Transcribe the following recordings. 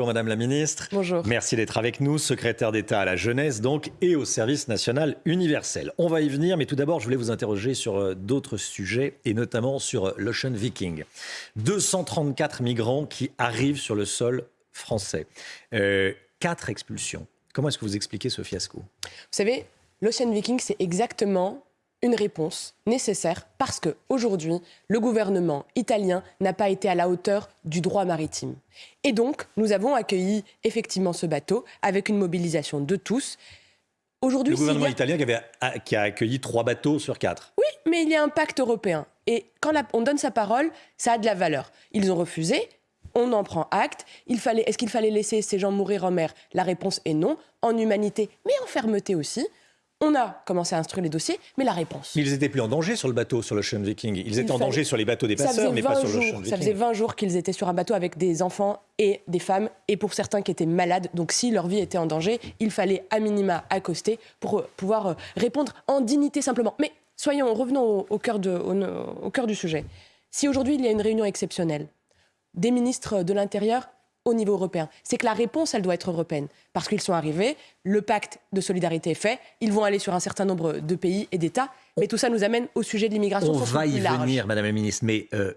Bonjour Madame la Ministre. Bonjour. Merci d'être avec nous, secrétaire d'État à la jeunesse donc et au service national universel. On va y venir, mais tout d'abord, je voulais vous interroger sur euh, d'autres sujets et notamment sur euh, l'Ocean Viking. 234 migrants qui arrivent sur le sol français. Euh, quatre expulsions. Comment est-ce que vous expliquez ce fiasco? Vous savez, l'Ocean Viking, c'est exactement une réponse nécessaire parce que aujourd'hui, le gouvernement italien n'a pas été à la hauteur du droit maritime. Et donc, nous avons accueilli effectivement ce bateau avec une mobilisation de tous. Aujourd'hui, le gouvernement italien qui, avait, qui, a accueilli trois bateaux sur quatre. Oui, mais il y a un pacte européen. Et quand on donne sa parole, ça a de la valeur. Ils ont refusé, on en prend acte. Est-ce qu'il fallait laisser ces gens mourir en mer? La réponse est non, en humanité, mais en fermeté aussi. On a commencé à instruire les dossiers, mais la réponse. Mais ils n'étaient plus en danger sur le bateau, sur l'Ocean Viking. Ils étaient en danger sur les bateaux des passeurs, mais pas sur l'Ocean Viking. Ça faisait 20 jours qu'ils étaient sur un bateau avec des enfants et des femmes, et pour certains qui étaient malades. Donc si leur vie était en danger, il fallait à minima accoster pour euh, pouvoir euh, répondre en dignité simplement. Mais soyons, revenons au, cœur, au cœur du sujet. Si aujourd'hui il y a une réunion exceptionnelle, des ministres de l'Intérieur au niveau européen. C'est que la réponse, elle doit être européenne. Parce qu'ils sont arrivés, le pacte de solidarité est fait, ils vont aller sur un certain nombre de pays et d'États. Mais tout ça nous amène au sujet de l'immigration. On va y venir, Madame la Ministre. Mais euh,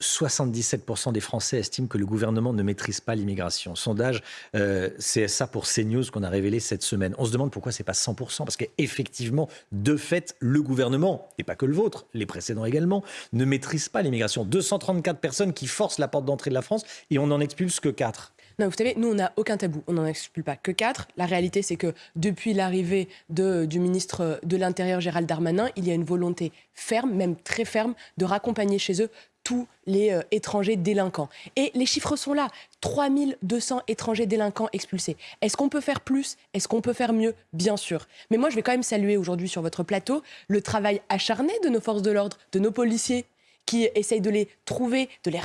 77% des Français estiment que le gouvernement ne maîtrise pas l'immigration. Sondage euh, CSA pour CNews qu'on a révélé cette semaine. On se demande pourquoi c'est pas 100%, parce qu'effectivement, de fait, le gouvernement, et pas que le vôtre, les précédents également, ne maîtrise pas l'immigration. 234 personnes qui forcent la porte d'entrée de la France et on n'en expulse que 4. Non, vous savez, nous, on n'a aucun tabou. On n'en expulse pas que 4. La réalité, c'est que depuis l'arrivée du ministre de l'Intérieur, Gérald Darmanin, il y a une volonté ferme, même très ferme, de raccompagner chez eux tous les euh, étrangers délinquants. Et les chiffres sont là. 3200 étrangers délinquants expulsés. Est-ce qu'on peut faire plus? Est-ce qu'on peut faire mieux? Bien sûr. Mais moi, je vais quand même saluer aujourd'hui sur votre plateau le travail acharné de nos forces de l'ordre, de nos policiers qui essayent de les trouver, de les,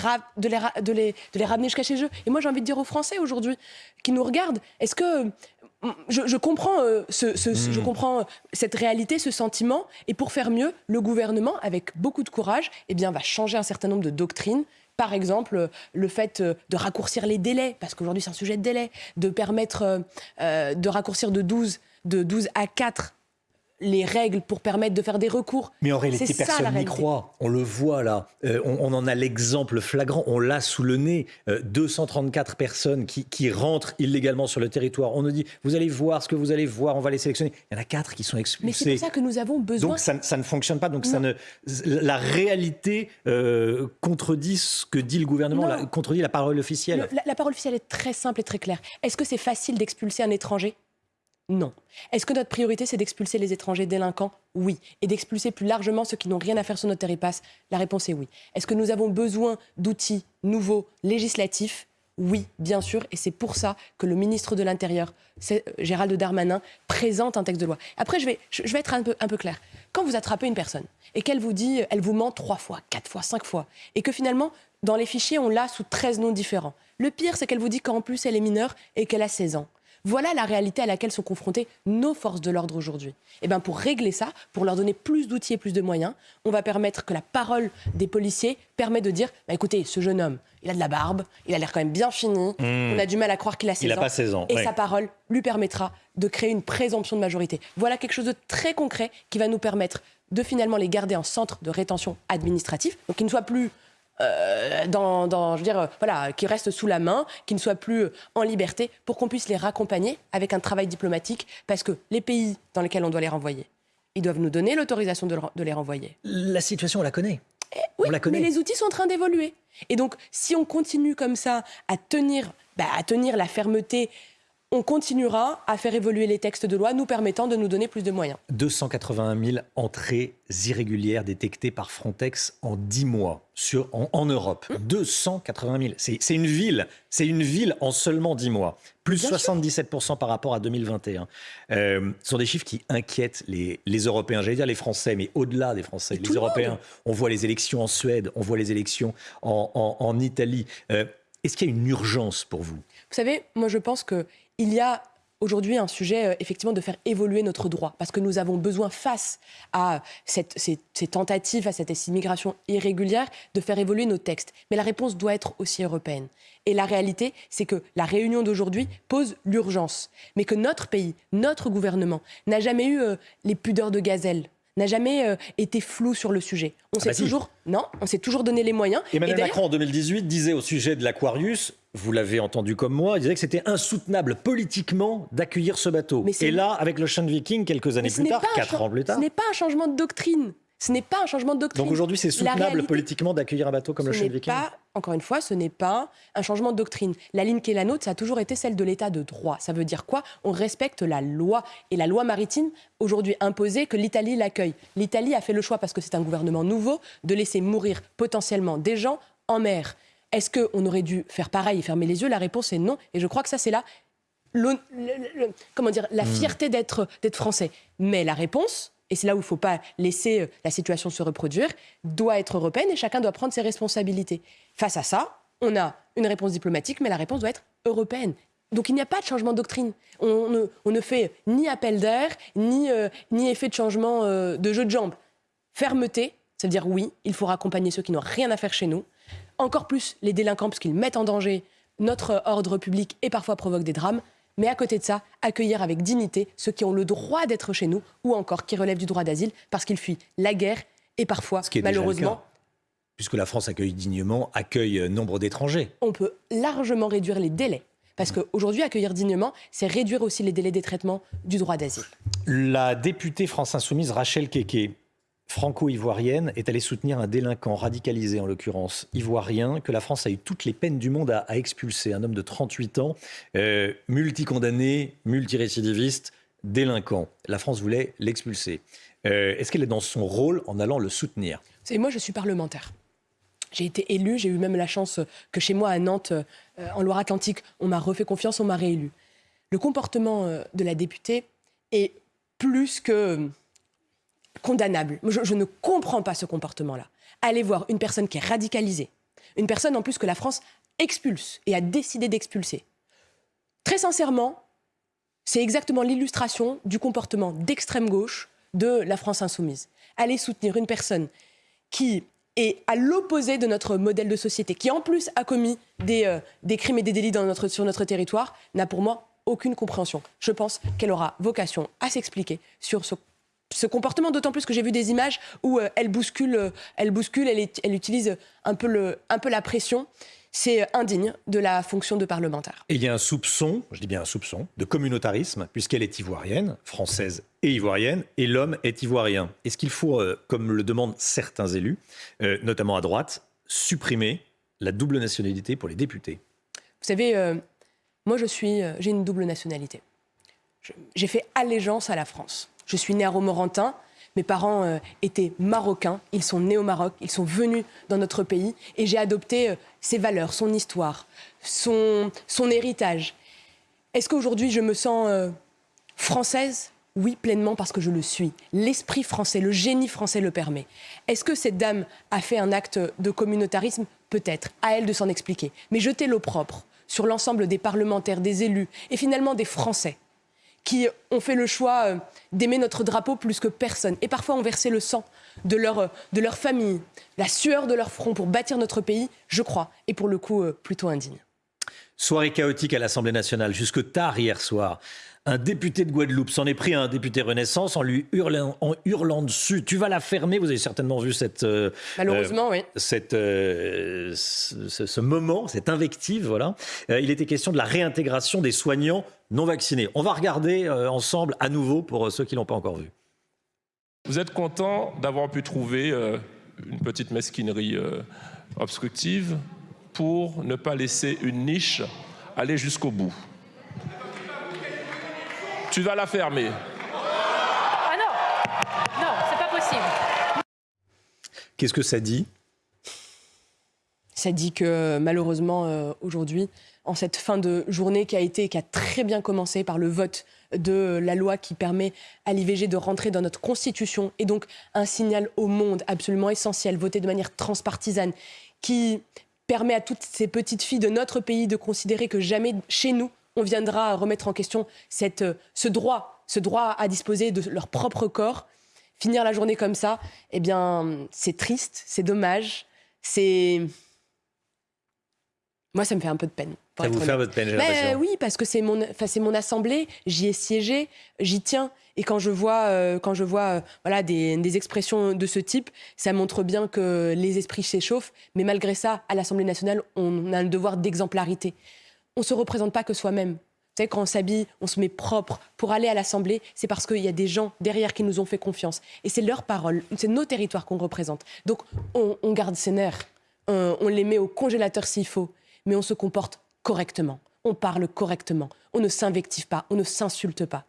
de les, ramener jusqu'à chez eux. Et moi, j'ai envie de dire aux Français aujourd'hui qui nous regardent, est-ce que je, comprends, euh, ce, je hmm. comprends euh, cette réalité, ce sentiment. Et pour faire mieux, le gouvernement, avec beaucoup de courage, eh bien, va changer un certain nombre de doctrines. Par exemple, euh, le fait de raccourcir les délais, parce qu'aujourd'hui c'est un sujet de délai, de permettre de raccourcir de 12, de 12 à 4 les règles pour permettre de faire des recours. Mais en réalité, personne n'y croit. On le voit là. Euh, on, en a l'exemple flagrant. On l'a sous le nez. 234 euh, personnes qui, rentrent illégalement sur le territoire. On nous dit, vous allez voir ce que vous allez voir, on va les sélectionner. Il y en a quatre qui sont expulsés. Mais c'est pour ça que nous avons besoin. Donc ça, ne fonctionne pas. Donc ça ne, la réalité euh, contredit ce que dit le gouvernement, la, contredit la parole officielle. la parole officielle est très simple et très claire. Est-ce que c'est facile d'expulser un étranger? Non. Est-ce que notre priorité, c'est d'expulser les étrangers délinquants? Oui. Et d'expulser plus largement ceux qui n'ont rien à faire sur notre territoire La réponse est oui. Est-ce que nous avons besoin d'outils nouveaux, législatifs? Oui, bien sûr, et c'est pour ça que le ministre de l'Intérieur, euh, Gérald Darmanin, présente un texte de loi. Après, je vais, être un peu, un peu clair. Quand vous attrapez une personne et qu'elle vous dit, elle vous ment trois fois, quatre fois, cinq fois, et que finalement, dans les fichiers, on l'a sous 13 noms différents. Le pire, c'est qu'elle vous dit qu'en plus, elle est mineure et qu'elle a 16 ans. Voilà la réalité à laquelle sont confrontées nos forces de l'ordre aujourd'hui. Et eh bien pour régler ça, pour leur donner plus d'outils et plus de moyens, on va permettre que la parole des policiers permet de dire bah, écoutez, ce jeune homme, il a de la barbe, il a l'air quand même bien fini, mmh. on a du mal à croire qu'il a 16 il ans. pas 16 ans. Et sa parole lui permettra de créer une présomption de majorité. Voilà quelque chose de très concret qui va nous permettre de finalement les garder en centre de rétention administratif, donc qu'ils ne soient plus euh, dans, je veux dire, euh, voilà, qui restent sous la main, qui ne soient plus euh, en liberté, pour qu'on puisse les raccompagner avec un travail diplomatique, parce que les pays dans lesquels on doit les renvoyer, ils doivent nous donner l'autorisation de, les renvoyer. La situation, on la connaît. Eh oui, on la connaît. mais les outils sont en train d'évoluer. Et donc, si on continue comme ça à tenir, bah, à tenir la fermeté on continuera à faire évoluer les textes de loi nous permettant de nous donner plus de moyens. 281 000 entrées irrégulières détectées par Frontex en 10 mois sur, en, Europe. 280 mmh. 000. C'est une ville. C'est une ville en seulement 10 mois. Plus 77 par rapport à 2021. Euh, ce sont des chiffres qui inquiètent les, Européens. J'allais dire les Français, mais au-delà des Français. les Européens, on voit les élections en Suède, on voit les élections en, Italie. Euh, est-ce qu'il y a une urgence pour vous? Vous savez, moi je pense que il y a aujourd'hui un sujet, euh, effectivement, de faire évoluer notre droit, parce que nous avons besoin, face à ces, tentatives, à cette immigration irrégulière, de faire évoluer nos textes. Mais la réponse doit être aussi européenne. Et la réalité, c'est que la réunion d'aujourd'hui pose l'urgence, mais que notre pays, notre gouvernement, n'a jamais eu euh, les pudeurs de gazelle n'a jamais euh, été flou sur le sujet. On ah s'est bah toujours non, on s'est toujours donné les moyens. Emmanuel Macron en 2018 disait au sujet de l'Aquarius, vous l'avez entendu comme moi, il disait que c'était insoutenable politiquement d'accueillir ce bateau. Et là, avec l'Ocean Viking, quelques années plus tard, quatre ans plus tard, ce n'est pas un changement de doctrine. Ce n'est pas un changement de doctrine. Donc aujourd'hui, c'est soutenable politiquement d'accueillir un bateau comme le Chêne Viking pas, Encore une fois, ce n'est pas un changement de doctrine. La ligne qui est la nôtre, ça a toujours été celle de l'état de droit. Ça veut dire quoi? On respecte la loi. Et la loi maritime, aujourd'hui imposée, que l'Italie l'accueille. L'Italie a fait le choix, parce que c'est un gouvernement nouveau, de laisser mourir potentiellement des gens en mer. Est-ce qu'on aurait dû faire pareil et fermer les yeux? La réponse est non. Et je crois que ça, c'est là comment dire, la hmm. fierté d'être français. Mais la réponse, et c'est là où il ne faut pas laisser euh, la situation se reproduire, doit être européenne et chacun doit prendre ses responsabilités. Face à ça, on a une réponse diplomatique, mais la réponse doit être européenne. Donc il n'y a pas de changement de doctrine. On ne, fait ni appel d'air, ni, euh, effet de changement euh, de jeu de jambes. Fermeté, cest à dire oui, il faut accompagner ceux qui n'ont rien à faire chez nous. Encore plus les délinquants, parce qu'ils mettent en danger notre ordre public et parfois provoquent des drames mais à côté de ça, accueillir avec dignité ceux qui ont le droit d'être chez nous ou encore qui relèvent du droit d'asile parce qu'ils fuient la guerre et parfois, malheureusement, puisque la France accueille dignement, accueille euh, nombre d'étrangers. On peut largement réduire les délais. Parce qu'aujourd'hui, accueillir dignement, c'est réduire aussi les délais des traitements du droit d'asile. La députée France Insoumise Rachel Keke franco-ivoirienne est allée soutenir un délinquant radicalisé, en l'occurrence ivoirien, que la France a eu toutes les peines du monde à, expulser. Un homme de 38 ans, euh, multicondamné, multirécidiviste, délinquant. La France voulait l'expulser. Euh, est-ce qu'elle est dans son rôle en allant le soutenir? C'est moi, je suis parlementaire. J'ai été élu, j'ai eu même la chance que chez moi à Nantes, euh, en Loire-Atlantique, on m'a refait confiance, on m'a réélu. Le comportement de la députée est plus que condamnable. Je, ne comprends pas ce comportement-là. Allez voir une personne qui est radicalisée, une personne en plus que la France expulse et a décidé d'expulser. Très sincèrement, c'est exactement l'illustration du comportement d'extrême gauche de la France insoumise. Allez soutenir une personne qui est à l'opposé de notre modèle de société, qui en plus a commis des, euh, crimes et des délits sur notre territoire, n'a pour moi aucune compréhension. Je pense qu'elle aura vocation à s'expliquer sur ce ce comportement, d'autant plus que j'ai vu des images où euh, elle bouscule, euh, elle bouscule, elle, elle utilise un peu, le, un peu la pression. C'est indigne de la fonction de parlementaire. Et il y a un soupçon, je dis bien un soupçon, de communautarisme, puisqu'elle est ivoirienne, française et ivoirienne, et l'homme est ivoirien. Est-ce qu'il faut, euh, comme le demandent certains élus, notamment à droite, supprimer la double nationalité pour les députés? Vous savez, moi je suis, j'ai une double nationalité. J'ai fait allégeance à la France. Je suis née à Romorantin. Mes parents euh, étaient marocains, ils sont nés au Maroc, ils sont venus dans notre pays et j'ai adopté euh, ses valeurs, son histoire, son, héritage. Est-ce qu'aujourd'hui je me sens euh, française? Oui, pleinement parce que je le suis. L'esprit français, le génie français le permet. Est-ce que cette dame a fait un acte de communautarisme? Peut-être, à elle de s'en expliquer. Mais jeter l'opprobre sur l'ensemble des parlementaires, des élus et finalement des Français qui ont fait le choix euh, d'aimer notre drapeau plus que personne, et parfois ont versé le sang de leur, euh, de leur famille, la sueur de leur front pour bâtir notre pays, je crois, et pour le coup euh, plutôt indigne. Soirée chaotique à l'Assemblée nationale, jusque tard hier soir. Un député de Guadeloupe s'en est pris à un député Renaissance en lui hurlant, en hurlant dessus. Tu vas la fermer. Vous avez certainement vu cette. Euh, Malheureusement, oui. Cette, euh, ce, moment, cette invective, voilà. Euh, il était question de la réintégration des soignants non vaccinés. On va regarder ensemble à nouveau pour ceux qui l'ont pas encore vu. Vous êtes content d'avoir pu trouver une petite mesquinerie obstructive pour ne pas laisser une niche aller jusqu'au bout? Tu vas la fermer. Ah non Non, c'est pas possible. Qu'est-ce que ça dit Ça dit que malheureusement, euh, aujourd'hui, en cette fin de journée qui a été, qui a très bien commencé par le vote de la loi qui permet à l'IVG de rentrer dans notre constitution et donc un signal au monde absolument essentiel, voté de manière transpartisane, qui permet à toutes ces petites filles de notre pays de considérer que jamais chez nous on viendra remettre en question cette, ce droit, ce droit à disposer de leur propre corps. Finir la journée comme ça, eh bien, c'est triste, c'est dommage, c'est moi, ça me fait un peu de peine. Ça vous fait votre peine, j'ai l'impression. Oui, parce que c'est mon, mon assemblée, j'y ai siégé, j'y tiens. Et quand je vois, euh, quand je vois euh, voilà, des, des, expressions de ce type, ça montre bien que les esprits s'échauffent. Mais malgré ça, à l'Assemblée nationale, on a le devoir d'exemplarité. On ne se représente pas que soi-même. Quand on s'habille, on se met propre pour aller à l'Assemblée, c'est parce qu'il y a des gens derrière qui nous ont fait confiance. Et c'est leur parole, c'est nos territoires qu'on représente. Donc on, garde ses nerfs, on, on les met au congélateur s'il faut mais on se comporte correctement, on parle correctement, on ne s'invective pas, on ne s'insulte pas.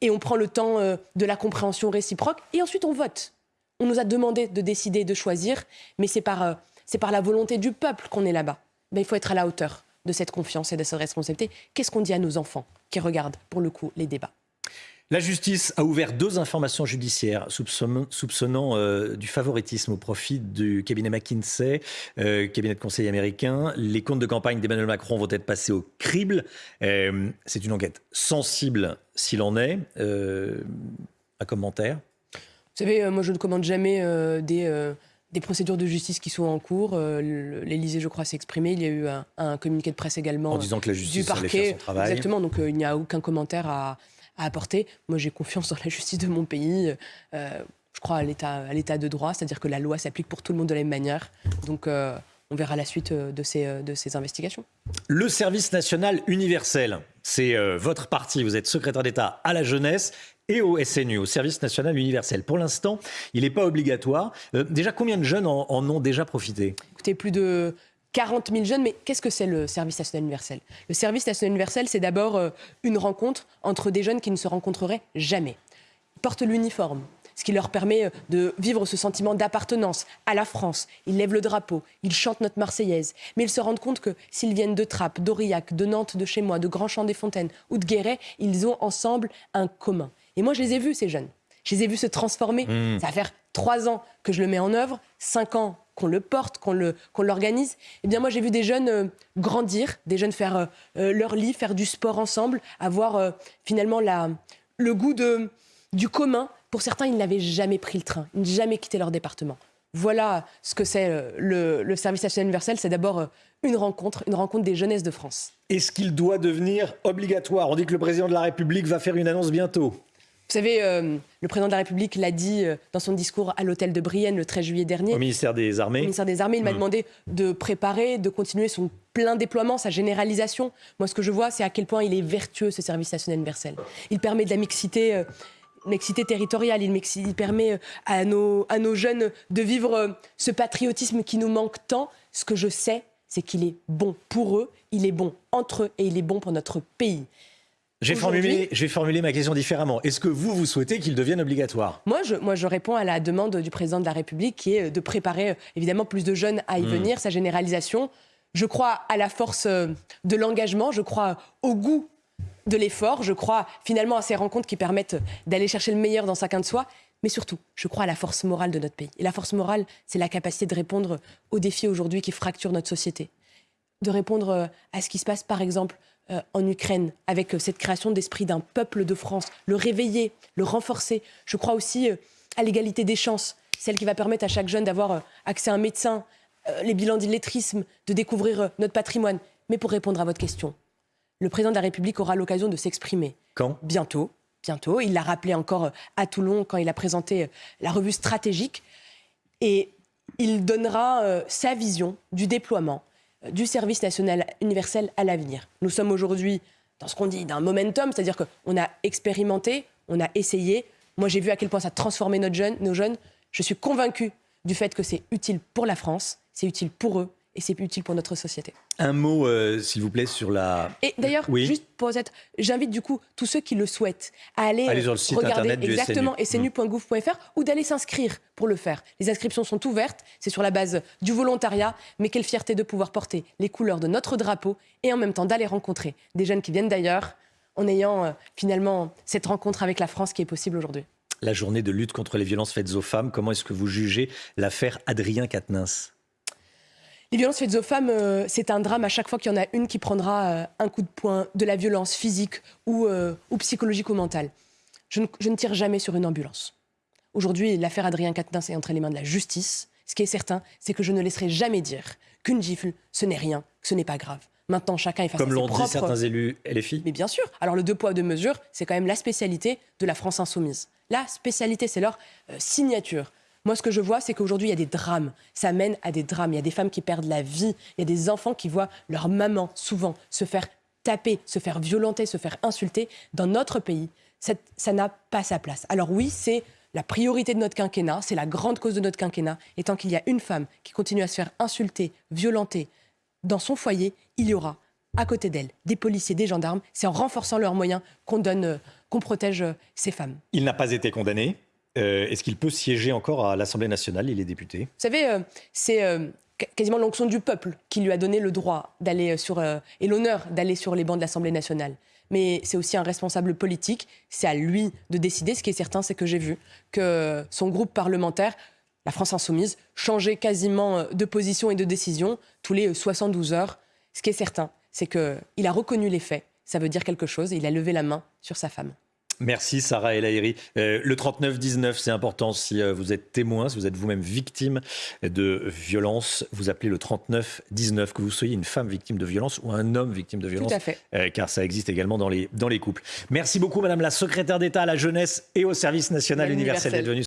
Et on prend le temps euh, de la compréhension réciproque et ensuite on vote. On nous a demandé de décider, de choisir, mais c'est par, euh, par la volonté du peuple qu'on est là-bas. Ben, il faut être à la hauteur de cette confiance et de cette responsabilité. Qu'est-ce qu'on dit à nos enfants qui regardent, pour le coup, les débats? La justice a ouvert deux informations judiciaires soupçonnant, euh, du favoritisme au profit du cabinet McKinsey, euh, cabinet de conseil américain. Les comptes de campagne d'Emmanuel Macron vont être passés au crible. Euh, c'est une enquête sensible s'il en est. un commentaire? Vous savez, moi je ne commande jamais des des procédures de justice qui sont en cours. L'Élysée, je crois, s'est exprimé. Il y a eu un, communiqué de presse également en disant que la justice du parquet. son travail. Exactement. Donc il n'y a aucun commentaire à, à apporter. Moi, j'ai confiance dans la justice de mon pays. Euh, je crois à l'état de droit, c'est-à-dire que la loi s'applique pour tout le monde de la même manière. Donc, euh, on verra la suite euh, de ces, de ces investigations. Le service national universel, c'est votre parti. Vous êtes secrétaire d'État à la jeunesse et au SNU, au service national universel. Pour l'instant, il n'est pas obligatoire. déjà, combien de jeunes en, ont déjà profité? Écoutez, plus de 40 000 jeunes, mais qu'est-ce que c'est le service national universel? Le service national universel, c'est d'abord euh, une rencontre entre des jeunes qui ne se rencontreraient jamais. Ils portent l'uniforme, ce qui leur permet euh, de vivre ce sentiment d'appartenance à la France. Ils lèvent le drapeau, ils chantent notre Marseillaise, mais ils se rendent compte que s'ils viennent de Trappes, d'Aurillac, de Nantes, de chez moi, de Grand-Champ-des-Fontaines ou de Guéret, ils ont ensemble un commun. Et moi, je les ai vus, ces jeunes. Je les ai vus se transformer. Mmh. Ça va faire trois ans que je le mets en œuvre, cinq ans qu'on le porte, qu'on l'organise. eh bien, moi, j'ai vu des jeunes euh, grandir, des jeunes faire euh, euh, leur lit, faire du sport ensemble, avoir finalement la, le goût de, du commun. Pour certains, ils n'avaient jamais pris le train, ils n'avaient jamais quitté leur département. Voilà ce que c'est le, le, service national universel. C'est d'abord une rencontre, une rencontre des jeunesses de France. Est-ce qu'il doit devenir obligatoire? On dit que le président de la République va faire une annonce bientôt. Vous savez, euh, le président de la République l'a dit euh, dans son discours à l'hôtel de Brienne le 13 juillet dernier. Au ministère des Armées. Au ministère des Armées, il m'a hmm. demandé de préparer, de continuer son plein déploiement, sa généralisation. Moi, ce que je vois, c'est à quel point il est vertueux, ce service national universel. Il permet de la mixité. Euh, mixité territoriale, il, il permet à nos, à nos jeunes de vivre ce patriotisme qui nous manque tant. Ce que je sais, c'est qu'il est bon pour eux, il est bon entre eux et il est bon pour notre pays. J'ai formulé, formulé, ma question différemment. Est-ce que vous, vous souhaitez qu'il devienne obligatoire? Moi je, moi, je réponds à la demande du président de la République qui est de préparer euh, évidemment plus de jeunes à y hmm. venir, sa généralisation. Je crois à la force euh, de l'engagement, je crois au goût de l'effort, je crois finalement à ces rencontres qui permettent d'aller chercher le meilleur dans chacun de soi. Mais surtout, je crois à la force morale de notre pays. Et la force morale, c'est la capacité de répondre aux défis aujourd'hui qui fracturent notre société. De répondre euh, à ce qui se passe, par exemple, euh, en Ukraine, avec euh, cette création d'esprit d'un peuple de France, le réveiller, le renforcer. Je crois aussi euh, à l'égalité des chances, celle qui va permettre à chaque jeune d'avoir accès à un médecin, les bilans d'illettrisme, de découvrir notre patrimoine. Mais pour répondre à votre question, le président de la République aura l'occasion de s'exprimer. Quand? Bientôt. Bientôt. Il l'a rappelé encore à Toulon quand il a présenté la revue stratégique. Et il donnera sa vision du déploiement du service national universel à l'avenir. Nous sommes aujourd'hui dans ce qu'on dit d'un momentum, c'est-à-dire qu'on a expérimenté, on a essayé. Moi, j'ai vu à quel point ça notre jeune, nos jeunes. Je suis convaincue du fait que c'est utile pour la France, c'est utile pour eux et c'est utile pour notre société. Un mot, euh, s'il vous plaît, sur la. Et d'ailleurs, juste pour être, j'invite du coup tous ceux qui le souhaitent à aller, sur le site regarder internet exactement snu.gouv.fr ou d'aller s'inscrire pour le faire. Les inscriptions sont ouvertes, c'est sur la base du volontariat, mais quelle fierté de pouvoir porter les couleurs de notre drapeau et en même temps d'aller rencontrer des jeunes qui viennent d'ailleurs en ayant euh, finalement cette rencontre avec la France qui est possible aujourd'hui. La journée de lutte contre les violences faites aux femmes, comment est-ce que vous jugez l'affaire Adrien Quatennens? Les violences faites aux femmes, euh, c'est un drame à chaque fois qu'il y en a une qui prendra euh, un coup de poing, de la violence physique ou, euh, ou psychologique ou mentale. Je ne, je ne tire jamais sur une ambulance. Aujourd'hui, l'affaire Adrien Quatennens est entre les mains de la justice. Ce qui est certain, c'est que je ne laisserai jamais dire qu'une gifle, ce n'est rien, que ce n'est pas grave. Maintenant, chacun est face à Comme l'ont dit certains élus LFI. Mais bien sûr. Alors le deux poids, deux mesures, c'est quand même la spécialité de la France insoumise. La spécialité, c'est leur signature. Moi, ce que je vois, c'est qu'aujourd'hui, il y a des drames. Ça mène à des drames. Il y a des femmes qui perdent la vie. Il y a des enfants qui voient leur maman, souvent, se faire taper, se faire violenter, se faire insulter. Dans notre pays, ça n'a pas sa place. Alors oui, c'est la priorité de notre quinquennat, c'est la grande cause de notre quinquennat. Et tant qu'il y a une femme qui continue à se faire insulter, violenter dans son foyer, il y aura à côté d'elle des policiers, des gendarmes. C'est en renforçant leurs moyens qu'on euh, qu'on protège euh, ces femmes. Il n'a pas été condamné. Euh, Est-ce qu'il peut siéger encore à l'Assemblée nationale Il est député? Vous savez, euh, c'est euh, qu- quasiment l'onction du peuple qui lui a donné le droit d'aller sur et l'honneur d'aller sur les bancs de l'Assemblée nationale. Mais c'est aussi un responsable politique. C'est à lui de décider. Ce qui est certain, c'est que j'ai vu que son groupe parlementaire, la France insoumise, changeait quasiment de position et de décision tous les euh, 72 heures. Ce qui est certain, c'est qu'il a reconnu les faits. Ça veut dire quelque chose et il a levé la main sur sa femme. Merci Sarah El. Euh, le 39-19, c'est important si euh, vous êtes témoin, si vous êtes vous-même victime de violence, vous appelez le 39-19, que vous soyez une femme victime de violence ou un homme victime de violence, Tout à fait. euh, car ça existe également dans les, dans les couples. Merci beaucoup Madame la secrétaire d'État à la jeunesse et au service national Universel. universel d'être venue.